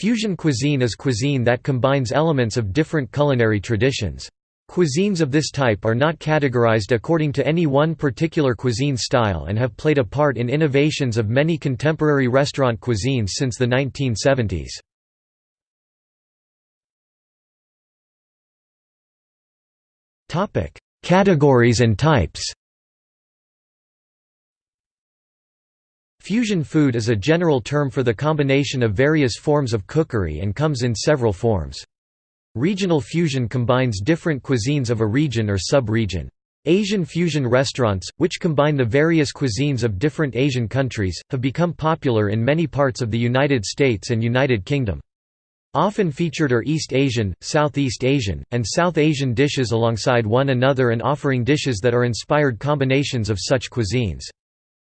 Fusion cuisine is cuisine that combines elements of different culinary traditions. Cuisines of this type are not categorized according to any one particular cuisine style and have played a part in innovations of many contemporary restaurant cuisines since the 1970s. Categories and types Fusion food is a general term for the combination of various forms of cookery and comes in several forms. Regional fusion combines different cuisines of a region or sub-region. Asian fusion restaurants, which combine the various cuisines of different Asian countries, have become popular in many parts of the United States and United Kingdom. Often featured are East Asian, Southeast Asian, and South Asian dishes alongside one another and offering dishes that are inspired combinations of such cuisines.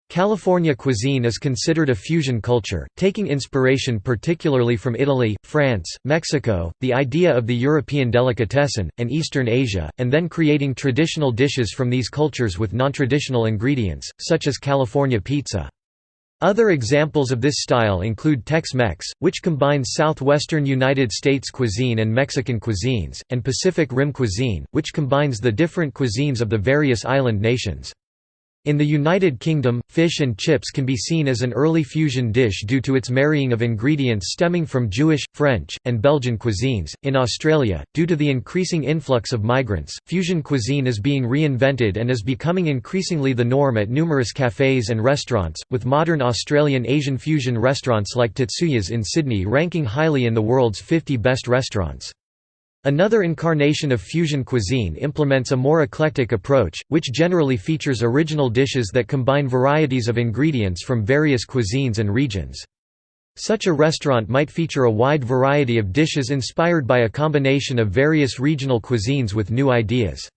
California cuisine is considered a fusion culture, taking inspiration particularly from Italy, France, Mexico, the idea of the European delicatessen, and Eastern Asia, and then creating traditional dishes from these cultures with non-traditional ingredients, such as California pizza. Other examples of this style include Tex-Mex, which combines southwestern United States cuisine and Mexican cuisines, and Pacific Rim cuisine, which combines the different cuisines of the various island nations. In the United Kingdom, fish and chips can be seen as an early fusion dish due to its marrying of ingredients stemming from Jewish, French, and Belgian cuisines. In Australia, due to the increasing influx of migrants, fusion cuisine is being reinvented and is becoming increasingly the norm at numerous cafes and restaurants, with modern Australian Asian fusion restaurants like Tetsuya's in Sydney ranking highly in the world's 50 best restaurants. Another incarnation of fusion cuisine implements a more eclectic approach, which generally features original dishes that combine varieties of ingredients from various cuisines and regions. Such a restaurant might feature a wide variety of dishes inspired by a combination of various regional cuisines with new ideas.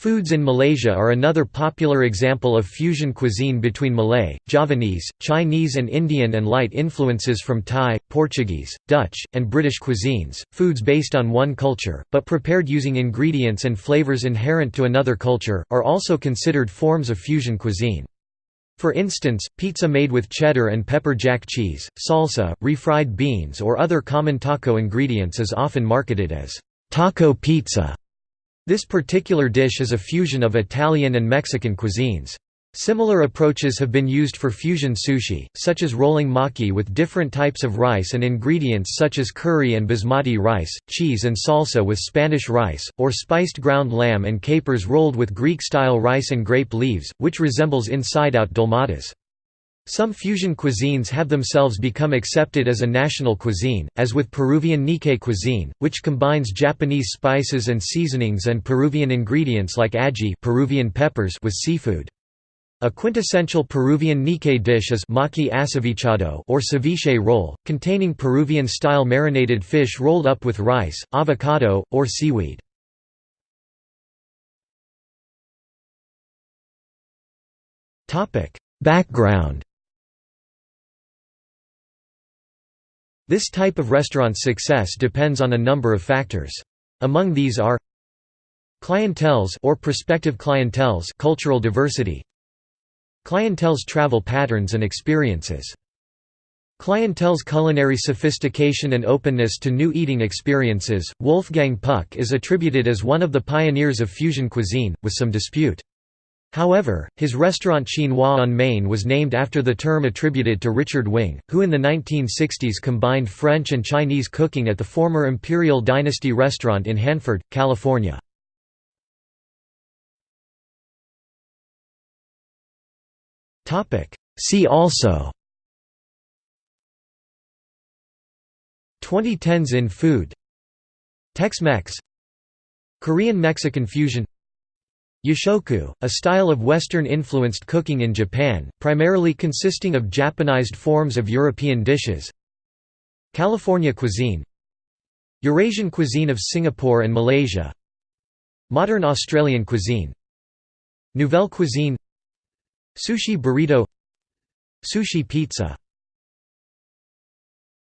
Foods in Malaysia are another popular example of fusion cuisine between Malay, Javanese, Chinese and Indian and light influences from Thai, Portuguese, Dutch, and British cuisines, foods based on one culture, but prepared using ingredients and flavors inherent to another culture, are also considered forms of fusion cuisine. For instance, pizza made with cheddar and pepper jack cheese, salsa, refried beans or other common taco ingredients is often marketed as taco pizza. This particular dish is a fusion of Italian and Mexican cuisines. Similar approaches have been used for fusion sushi, such as rolling maki with different types of rice and ingredients such as curry and basmati rice, cheese and salsa with Spanish rice, or spiced ground lamb and capers rolled with Greek-style rice and grape leaves, which resembles inside-out dolmadas. Some fusion cuisines have themselves become accepted as a national cuisine, as with Peruvian Nikkei cuisine, which combines Japanese spices and seasonings and Peruvian ingredients like ají Peruvian peppers with seafood. A quintessential Peruvian Nikkei dish is maki acevichado or ceviche roll, containing Peruvian-style marinated fish rolled up with rice, avocado, or seaweed. Background This type of restaurant's success depends on a number of factors. Among these are clienteles or prospective clienteles cultural diversity clienteles travel patterns and experiences Clienteles culinary sophistication and openness to new eating experiences. Wolfgang Puck is attributed as one of the pioneers of fusion cuisine, with some dispute. However, his restaurant Chinois on Main was named after the term attributed to Richard Wing, who in the 1960s combined French and Chinese cooking at the former Imperial Dynasty restaurant in Hanford, California. See also 2010s in food Tex-Mex Korean-Mexican fusion Yoshoku, a style of Western-influenced cooking in Japan, primarily consisting of Japanized forms of European dishes California cuisine Eurasian cuisine of Singapore and Malaysia Modern Australian cuisine Nouvelle cuisine Sushi burrito Sushi pizza